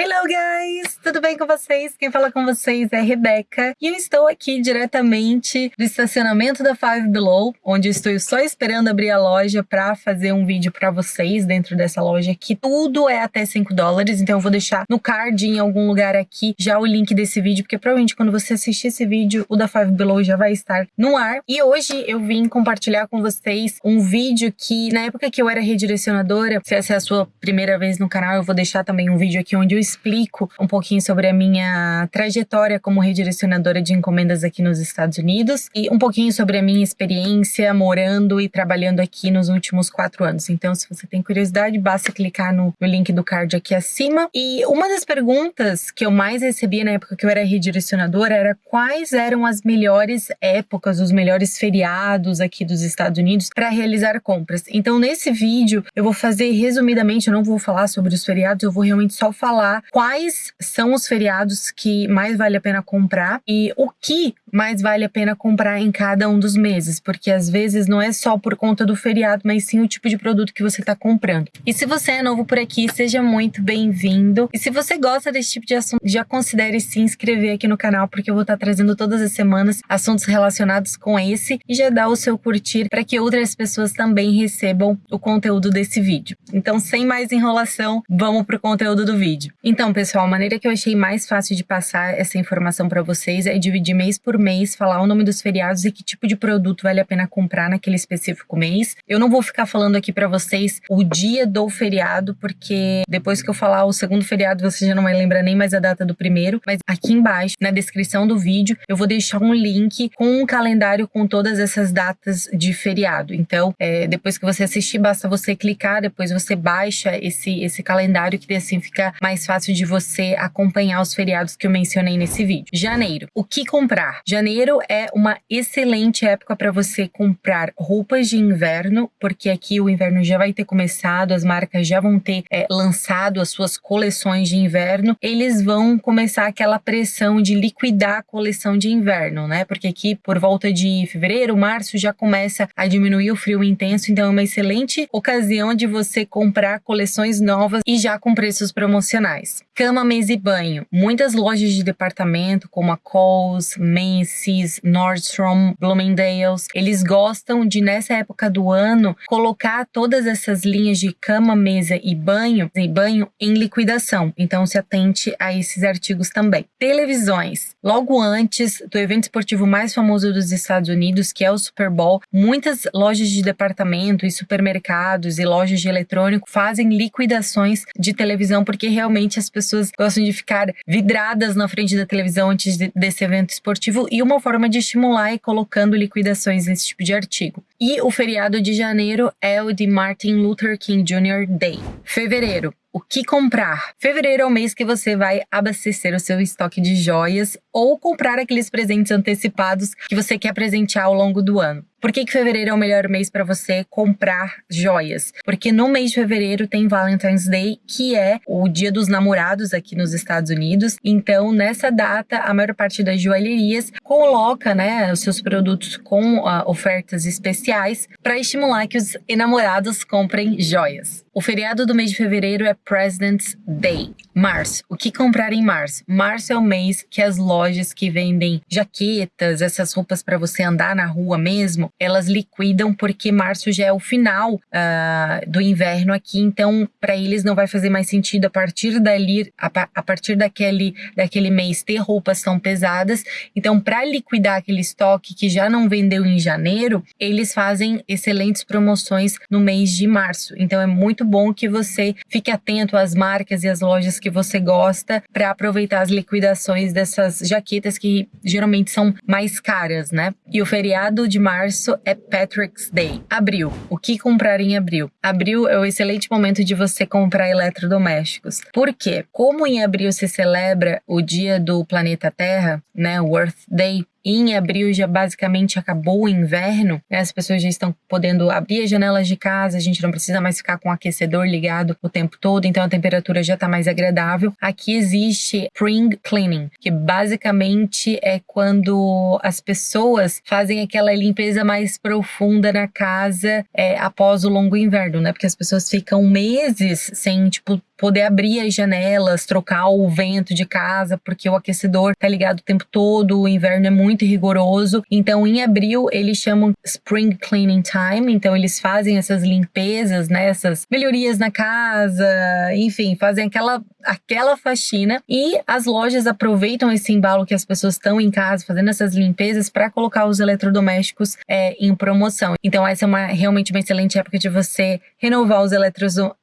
Hello guys! Tudo bem com vocês? Quem fala com vocês é Rebeca e eu estou aqui diretamente do estacionamento da Five Below, onde estou só esperando abrir a loja para fazer um vídeo para vocês dentro dessa loja que tudo é até 5 dólares, então eu vou deixar no card em algum lugar aqui já o link desse vídeo, porque provavelmente quando você assistir esse vídeo, o da Five Below já vai estar no ar. E hoje eu vim compartilhar com vocês um vídeo que na época que eu era redirecionadora, se essa é a sua primeira vez no canal, eu vou deixar também um vídeo aqui onde eu explico um pouquinho sobre a minha trajetória como redirecionadora de encomendas aqui nos Estados Unidos e um pouquinho sobre a minha experiência morando e trabalhando aqui nos últimos quatro anos. Então, se você tem curiosidade, basta clicar no, no link do card aqui acima. E uma das perguntas que eu mais recebia na época que eu era redirecionadora era quais eram as melhores épocas, os melhores feriados aqui dos Estados Unidos para realizar compras. Então, nesse vídeo, eu vou fazer resumidamente, eu não vou falar sobre os feriados, eu vou realmente só falar quais são os feriados que mais vale a pena comprar e o que mais vale a pena comprar em cada um dos meses, porque às vezes não é só por conta do feriado, mas sim o tipo de produto que você está comprando. E se você é novo por aqui, seja muito bem-vindo. E se você gosta desse tipo de assunto, já considere se inscrever aqui no canal, porque eu vou estar tá trazendo todas as semanas assuntos relacionados com esse e já dá o seu curtir para que outras pessoas também recebam o conteúdo desse vídeo. Então, sem mais enrolação, vamos pro conteúdo do vídeo. Então, pessoal, a maneira que eu achei mais fácil de passar essa informação para vocês é dividir mês por mês, falar o nome dos feriados e que tipo de produto vale a pena comprar naquele específico mês. Eu não vou ficar falando aqui para vocês o dia do feriado, porque depois que eu falar o segundo feriado, você já não vai lembrar nem mais a data do primeiro, mas aqui embaixo, na descrição do vídeo, eu vou deixar um link com um calendário com todas essas datas de feriado. Então, é, depois que você assistir, basta você clicar, depois você baixa esse, esse calendário, que assim fica mais fácil de você acompanhar os feriados que eu mencionei nesse vídeo. Janeiro. O que comprar? Janeiro é uma excelente época para você comprar roupas de inverno, porque aqui o inverno já vai ter começado, as marcas já vão ter é, lançado as suas coleções de inverno. Eles vão começar aquela pressão de liquidar a coleção de inverno, né? Porque aqui por volta de fevereiro, março já começa a diminuir o frio intenso, então é uma excelente ocasião de você comprar coleções novas e já com preços promocionais. Cama, mesa e banho. Muitas lojas de departamento, como a Kohl's, Macy's, Nordstrom, Bloomingdale's, eles gostam de, nessa época do ano, colocar todas essas linhas de cama, mesa e banho, e banho em liquidação. Então, se atente a esses artigos também. Televisões. Logo antes do evento esportivo mais famoso dos Estados Unidos, que é o Super Bowl, muitas lojas de departamento e supermercados e lojas de eletrônico fazem liquidações de televisão porque realmente as pessoas pessoas gostam de ficar vidradas na frente da televisão antes de, desse evento esportivo e uma forma de estimular é colocando liquidações nesse tipo de artigo. E o feriado de janeiro é o de Martin Luther King Jr. Day. Fevereiro, o que comprar. Fevereiro é o mês que você vai abastecer o seu estoque de joias ou comprar aqueles presentes antecipados que você quer presentear ao longo do ano. Por que, que fevereiro é o melhor mês para você comprar joias? Porque no mês de fevereiro tem Valentine's Day, que é o dia dos namorados aqui nos Estados Unidos. Então, nessa data, a maior parte das joalherias coloca né, os seus produtos com uh, ofertas especiais para estimular que os enamorados comprem joias. O feriado do mês de fevereiro é President's Day. Março. O que comprar em março? Março é o mês que as lojas que vendem jaquetas, essas roupas para você andar na rua mesmo, elas liquidam porque março já é o final uh, do inverno aqui, então para eles não vai fazer mais sentido a partir dali, a, a partir daquele, daquele mês ter roupas tão pesadas. Então, para liquidar aquele estoque que já não vendeu em janeiro, eles fazem excelentes promoções no mês de março. Então, é muito bom que você fique atento às marcas e às lojas que que você gosta para aproveitar as liquidações dessas jaquetas que geralmente são mais caras, né? E o feriado de março é Patrick's Day. Abril. O que comprar em abril? Abril é o excelente momento de você comprar eletrodomésticos. Por quê? Como em abril se celebra o dia do planeta Terra, né, o Earth Day, em abril já basicamente acabou o inverno, né? as pessoas já estão podendo abrir as janelas de casa, a gente não precisa mais ficar com o aquecedor ligado o tempo todo, então a temperatura já está mais agradável. Aqui existe spring cleaning, que basicamente é quando as pessoas fazem aquela limpeza mais profunda na casa é, após o longo inverno, né? Porque as pessoas ficam meses sem, tipo, poder abrir as janelas, trocar o vento de casa, porque o aquecedor tá ligado o tempo todo, o inverno é muito rigoroso. Então, em abril, eles chamam Spring Cleaning Time, então eles fazem essas limpezas, né, essas melhorias na casa, enfim, fazem aquela aquela faxina e as lojas aproveitam esse embalo que as pessoas estão em casa fazendo essas limpezas para colocar os eletrodomésticos é, em promoção. Então essa é uma realmente uma excelente época de você renovar os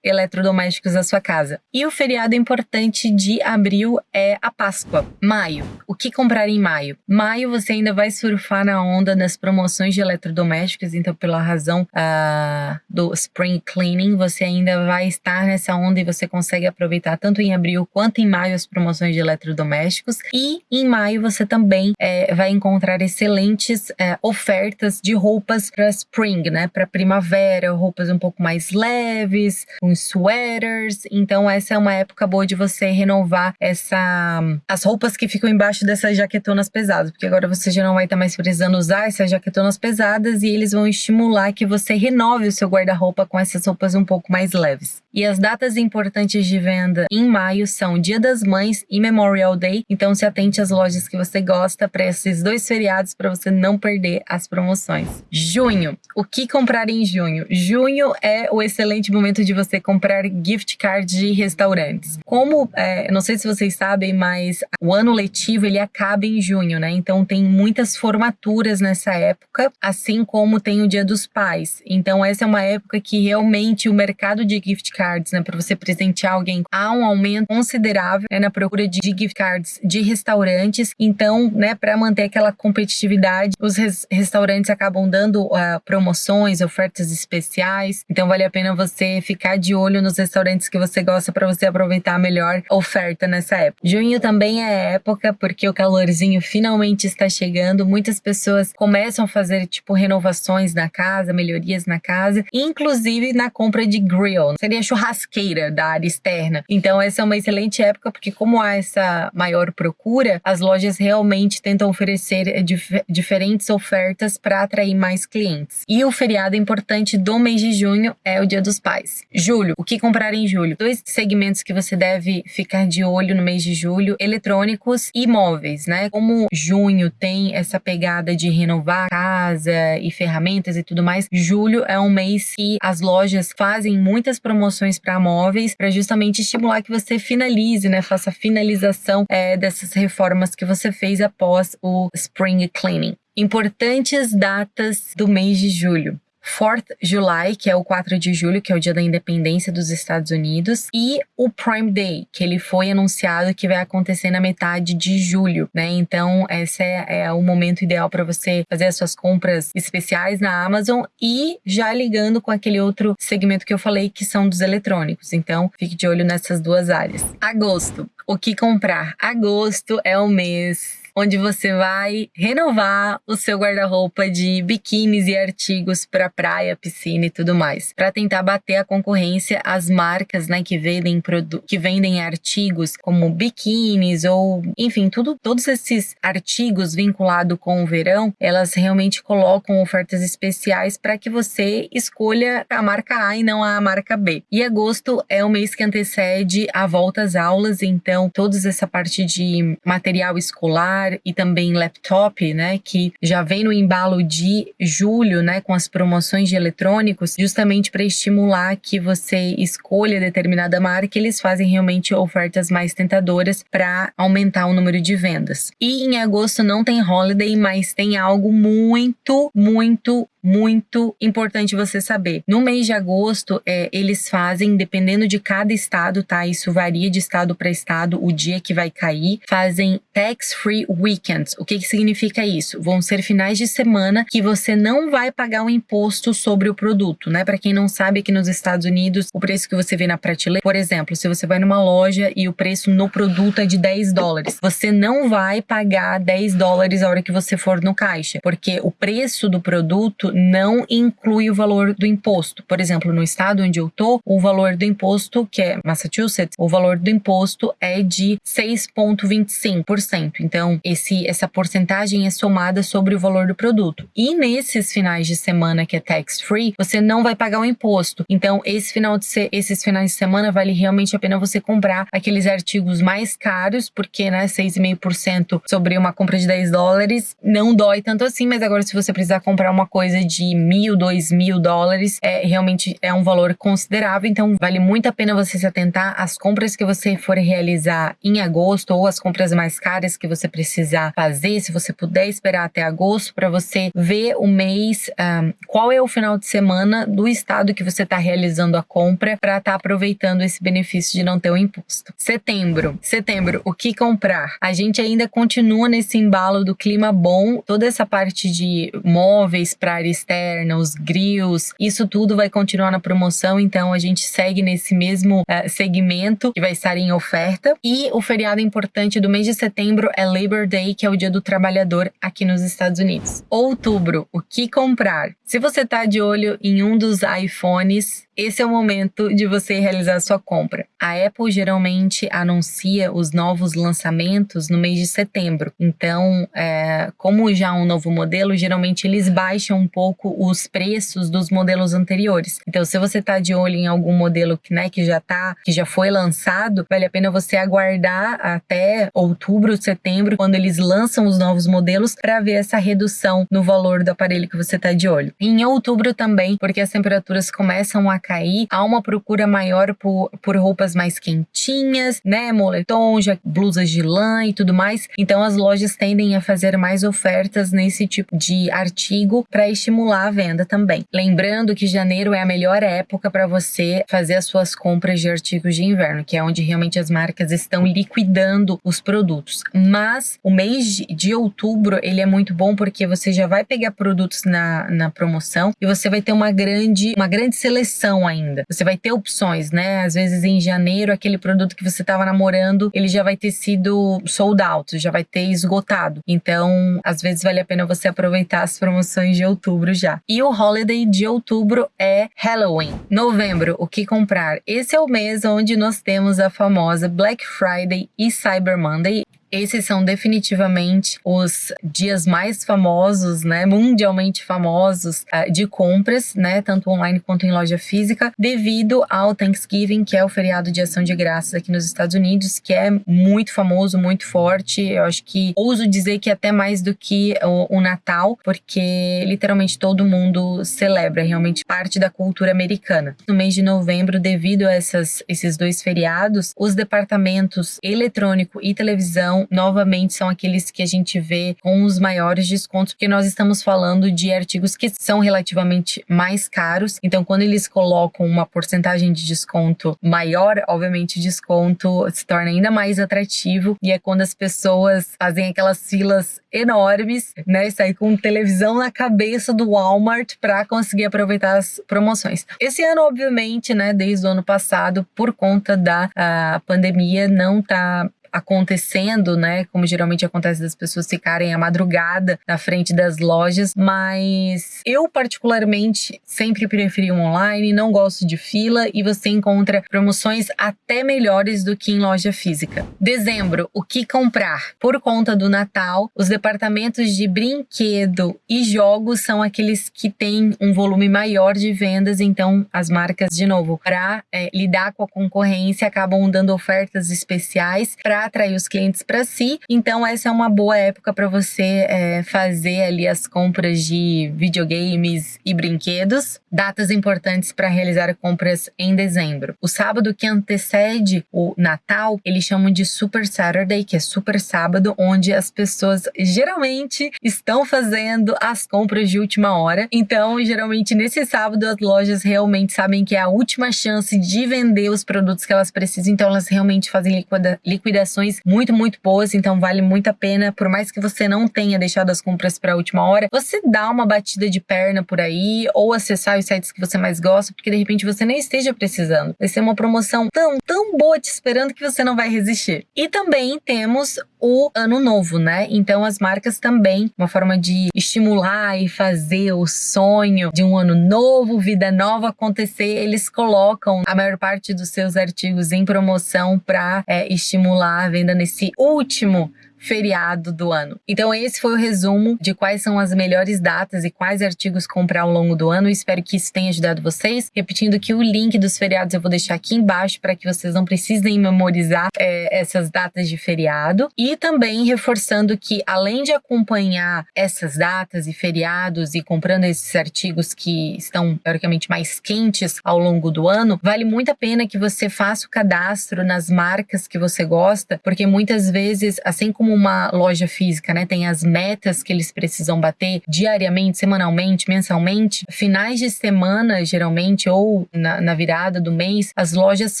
eletrodomésticos da sua casa. E o feriado importante de abril é a Páscoa, maio. O que comprar em maio? Maio você ainda vai surfar na onda das promoções de eletrodomésticos, então pela razão uh, do Spring Cleaning, você ainda vai estar nessa onda e você consegue aproveitar tanto em abril quanto em maio as promoções de eletrodomésticos. E em maio você também é, vai encontrar excelentes é, ofertas de roupas para spring, né? Para primavera, roupas um pouco mais leves, uns sweaters. Então essa é uma época boa de você renovar essa as roupas que ficam embaixo dessas jaquetonas pesadas, porque agora você já não vai estar mais precisando usar essas jaquetonas pesadas e eles vão estimular que você renove o seu guarda-roupa com essas roupas um pouco mais leves. E as datas importantes de venda em maio são Dia das Mães e Memorial Day. Então se atente às lojas que você gosta para esses dois feriados para você não perder as promoções. Junho. O que comprar em junho? Junho é o excelente momento de você comprar gift cards de restaurantes. Como, é, não sei se vocês sabem, mas o ano letivo ele acaba em junho, né? Então tem muitas formaturas nessa época, assim como tem o Dia dos Pais. Então essa é uma época que realmente o mercado de gift cards cards, né, para você presentear alguém, há um aumento considerável né, na procura de gift cards de restaurantes. Então, né, para manter aquela competitividade, os res restaurantes acabam dando uh, promoções, ofertas especiais. Então, vale a pena você ficar de olho nos restaurantes que você gosta para você aproveitar a melhor oferta nessa época. Junho também é época porque o calorzinho finalmente está chegando. Muitas pessoas começam a fazer tipo renovações na casa, melhorias na casa, inclusive na compra de grill. Seria churrasqueira da área externa. Então essa é uma excelente época porque como há essa maior procura, as lojas realmente tentam oferecer dif diferentes ofertas para atrair mais clientes. E o feriado importante do mês de junho é o Dia dos Pais. Julho, o que comprar em julho? Dois segmentos que você deve ficar de olho no mês de julho, eletrônicos e móveis, né? Como junho tem essa pegada de renovar casa e ferramentas e tudo mais, julho é um mês que as lojas fazem muitas promoções para móveis, para justamente estimular que você finalize, né, faça a finalização é, dessas reformas que você fez após o Spring Cleaning. Importantes datas do mês de julho. 4th July, que é o 4 de julho, que é o dia da independência dos Estados Unidos, e o Prime Day, que ele foi anunciado que vai acontecer na metade de julho, né? Então, esse é, é o momento ideal para você fazer as suas compras especiais na Amazon e já ligando com aquele outro segmento que eu falei, que são dos eletrônicos. Então, fique de olho nessas duas áreas. Agosto. O que comprar? Agosto é o mês onde você vai renovar o seu guarda-roupa de biquínis e artigos para praia, piscina e tudo mais, para tentar bater a concorrência às marcas, né, que vendem que vendem artigos como biquínis ou, enfim, tudo todos esses artigos vinculados com o verão, elas realmente colocam ofertas especiais para que você escolha a marca A e não a marca B. E agosto é o mês que antecede a volta às aulas, então toda essa parte de material escolar celular e também laptop, né, que já vem no embalo de julho, né, com as promoções de eletrônicos, justamente para estimular que você escolha determinada marca, eles fazem realmente ofertas mais tentadoras para aumentar o número de vendas. E em agosto não tem holiday, mas tem algo muito, muito, muito importante você saber. No mês de agosto, é, eles fazem, dependendo de cada estado, tá? Isso varia de estado para estado, o dia que vai cair, fazem tax-free weekends. O que, que significa isso? Vão ser finais de semana que você não vai pagar o imposto sobre o produto, né? Para quem não sabe, aqui nos Estados Unidos, o preço que você vê na prateleira, por exemplo, se você vai numa loja e o preço no produto é de 10 dólares, você não vai pagar 10 dólares a hora que você for no caixa, porque o preço do produto não inclui o valor do imposto. Por exemplo, no estado onde eu tô, o valor do imposto, que é Massachusetts, o valor do imposto é de 6,25%. Então, esse, essa porcentagem é somada sobre o valor do produto. E nesses finais de semana que é tax free, você não vai pagar o imposto. Então, esse final de se, esses finais de semana vale realmente a pena você comprar aqueles artigos mais caros, porque, né, 6,5% sobre uma compra de 10 dólares não dói tanto assim, mas agora se você precisar comprar uma coisa de mil, dois mil dólares, é realmente é um valor considerável. Então, vale muito a pena você se atentar às compras que você for realizar em agosto ou as compras mais caras que você precisar fazer, se você puder esperar até agosto para você ver o mês, um, qual é o final de semana do estado que você está realizando a compra para estar tá aproveitando esse benefício de não ter o imposto. Setembro. Setembro, o que comprar? A gente ainda continua nesse embalo do clima bom, toda essa parte de móveis para área externa, os grills, isso tudo vai continuar na promoção, então a gente segue nesse mesmo uh, segmento que vai estar em oferta. E o feriado importante do mês de setembro é Labor Day, que é o Dia do Trabalhador aqui nos Estados Unidos. Outubro, o que comprar? Se você está de olho em um dos iPhones, esse é o momento de você realizar sua compra. A Apple geralmente anuncia os novos lançamentos no mês de setembro. Então, é, como já um novo modelo, geralmente eles baixam um pouco os preços dos modelos anteriores. Então, se você está de olho em algum modelo que, né, que já tá, que já foi lançado, vale a pena você aguardar até outubro, setembro, quando eles lançam os novos modelos, para ver essa redução no valor do aparelho que você está de olho. Em outubro também, porque as temperaturas começam a cair, há uma procura maior por, por roupas mais quentinhas, né? Moletom, já, blusas de lã e tudo mais. Então as lojas tendem a fazer mais ofertas nesse tipo de artigo para estimular a venda também. Lembrando que janeiro é a melhor época para você fazer as suas compras de artigos de inverno, que é onde realmente as marcas estão liquidando os produtos. Mas o mês de outubro ele é muito bom porque você já vai pegar produtos na, na promoção e você vai ter uma grande, uma grande seleção ainda. Você vai ter opções, né? Às vezes em janeiro, aquele produto que você estava namorando, ele já vai ter sido sold out, já vai ter esgotado. Então, às vezes vale a pena você aproveitar as promoções de outubro já. E o holiday de outubro é Halloween. Novembro, o que comprar? Esse é o mês onde nós temos a famosa Black Friday e Cyber Monday. Esses são definitivamente os dias mais famosos, né, mundialmente famosos uh, de compras, né, tanto online quanto em loja física, devido ao Thanksgiving, que é o feriado de ação de graças aqui nos Estados Unidos, que é muito famoso, muito forte. Eu acho que ouso dizer que até mais do que o, o Natal, porque literalmente todo mundo celebra, é realmente parte da cultura americana. No mês de novembro, devido a essas, esses dois feriados, os departamentos eletrônico e televisão novamente são aqueles que a gente vê com os maiores descontos, porque nós estamos falando de artigos que são relativamente mais caros. Então, quando eles colocam uma porcentagem de desconto maior, obviamente o desconto se torna ainda mais atrativo e é quando as pessoas fazem aquelas filas enormes, né, sair com televisão na cabeça do Walmart para conseguir aproveitar as promoções. Esse ano, obviamente, né, desde o ano passado, por conta da ah, pandemia, não tá acontecendo, né? Como geralmente acontece das pessoas ficarem a madrugada na frente das lojas, mas eu particularmente sempre preferi um online, não gosto de fila e você encontra promoções até melhores do que em loja física. Dezembro, o que comprar? Por conta do Natal, os departamentos de brinquedo e jogos são aqueles que têm um volume maior de vendas, então as marcas, de novo, para é, lidar com a concorrência, acabam dando ofertas especiais para atrair os clientes para si. Então, essa é uma boa época para você é, fazer ali as compras de videogames e brinquedos. Datas importantes para realizar compras em dezembro. O sábado que antecede o Natal, eles chamam de Super Saturday, que é super sábado, onde as pessoas geralmente estão fazendo as compras de última hora. Então, geralmente nesse sábado, as lojas realmente sabem que é a última chance de vender os produtos que elas precisam, então elas realmente fazem liquida liquidação muito, muito boas, então vale muito a pena, por mais que você não tenha deixado as compras para a última hora, você dá uma batida de perna por aí ou acessar os sites que você mais gosta, porque de repente você nem esteja precisando. Vai ser uma promoção tão, tão boa te esperando que você não vai resistir. E também temos o ano novo, né? Então as marcas também, uma forma de estimular e fazer o sonho de um ano novo, vida nova acontecer, eles colocam a maior parte dos seus artigos em promoção para é, estimular a venda nesse último feriado do ano. Então esse foi o resumo de quais são as melhores datas e quais artigos comprar ao longo do ano. espero que isso tenha ajudado vocês. Repetindo que o link dos feriados eu vou deixar aqui embaixo para que vocês não precisem memorizar é, essas datas de feriado. E também reforçando que além de acompanhar essas datas e feriados e comprando esses artigos que estão teoricamente mais quentes ao longo do ano, vale muito a pena que você faça o cadastro nas marcas que você gosta, porque muitas vezes, assim como uma loja física, né, tem as metas que eles precisam bater diariamente, semanalmente, mensalmente, finais de semana, geralmente, ou na, na virada do mês, as lojas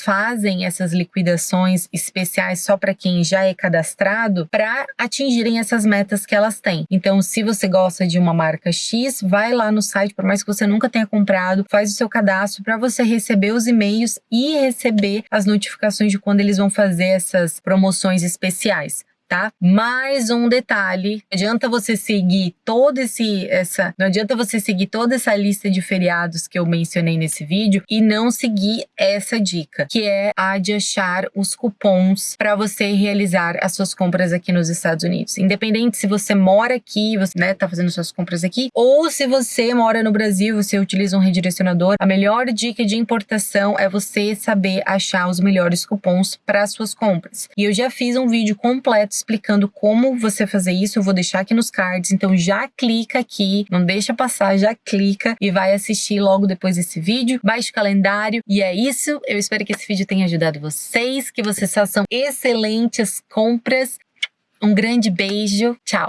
fazem essas liquidações especiais só para quem já é cadastrado para atingirem essas metas que elas têm. Então, se você gosta de uma marca X, vai lá no site, por mais que você nunca tenha comprado, faz o seu cadastro para você receber os e-mails e receber as notificações de quando eles vão fazer essas promoções especiais tá? Mais um detalhe, não adianta você seguir todo esse essa, não adianta você seguir toda essa lista de feriados que eu mencionei nesse vídeo e não seguir essa dica, que é a de achar os cupons para você realizar as suas compras aqui nos Estados Unidos. Independente se você mora aqui, você né, tá fazendo suas compras aqui, ou se você mora no Brasil, você utiliza um redirecionador, a melhor dica de importação é você saber achar os melhores cupons para suas compras. E eu já fiz um vídeo completo explicando como você fazer isso, eu vou deixar aqui nos cards, então já clica aqui, não deixa passar, já clica e vai assistir logo depois desse vídeo, baixe o calendário e é isso, eu espero que esse vídeo tenha ajudado vocês, que vocês façam excelentes compras, um grande beijo, tchau!